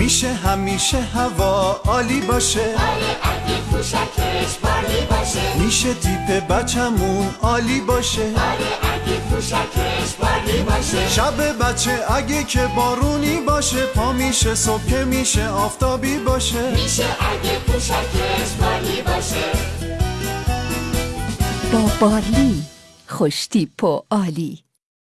میشه همیشه هوا عالی باشه. آره اگه پوشکش بالی باشه. میشه تیپ بچمون عالی باشه. آره اگه پوشکش بالی باشه. شب بچه اگه که بارونی باشه پا میشه صبح که میشه آفتابی باشه. میشه اگه پوشکش بالی باشه. با بارلی خوش تیپ و عالی.